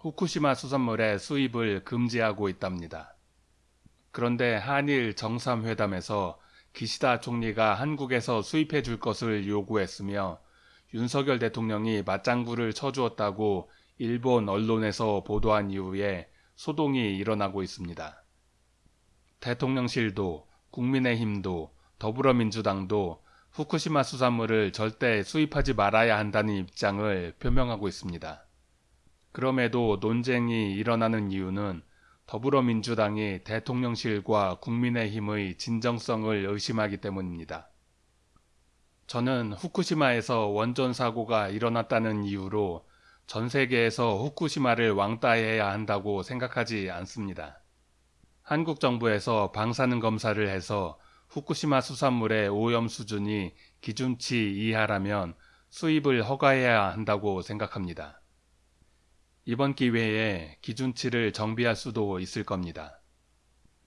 후쿠시마 수산물의 수입을 금지하고 있답니다. 그런데 한일 정상회담에서 기시다 총리가 한국에서 수입해 줄 것을 요구했으며 윤석열 대통령이 맞장구를 쳐주었다고 일본 언론에서 보도한 이후에 소동이 일어나고 있습니다. 대통령실도 국민의힘도 더불어민주당도 후쿠시마 수산물을 절대 수입하지 말아야 한다는 입장을 표명하고 있습니다. 그럼에도 논쟁이 일어나는 이유는 더불어민주당이 대통령실과 국민의힘의 진정성을 의심하기 때문입니다. 저는 후쿠시마에서 원전 사고가 일어났다는 이유로 전 세계에서 후쿠시마를 왕따해야 한다고 생각하지 않습니다. 한국 정부에서 방사능 검사를 해서 후쿠시마 수산물의 오염 수준이 기준치 이하라면 수입을 허가해야 한다고 생각합니다. 이번 기회에 기준치를 정비할 수도 있을 겁니다.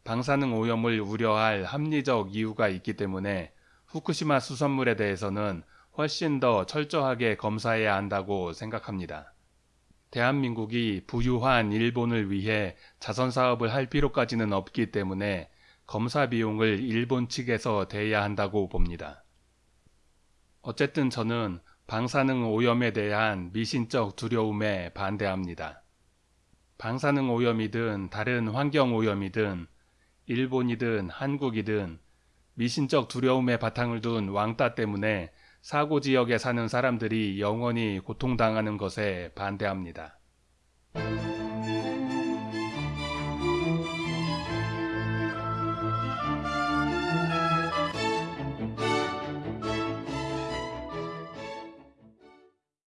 방사능 오염을 우려할 합리적 이유가 있기 때문에 후쿠시마 수산물에 대해서는 훨씬 더 철저하게 검사해야 한다고 생각합니다. 대한민국이 부유한 일본을 위해 자선 사업을 할 필요까지는 없기 때문에 검사 비용을 일본 측에서 대야 한다고 봅니다. 어쨌든 저는 방사능 오염에 대한 미신적 두려움에 반대합니다. 방사능 오염이든 다른 환경 오염이든 일본이든 한국이든 미신적 두려움의 바탕을 둔 왕따 때문에 사고 지역에 사는 사람들이 영원히 고통당하는 것에 반대합니다.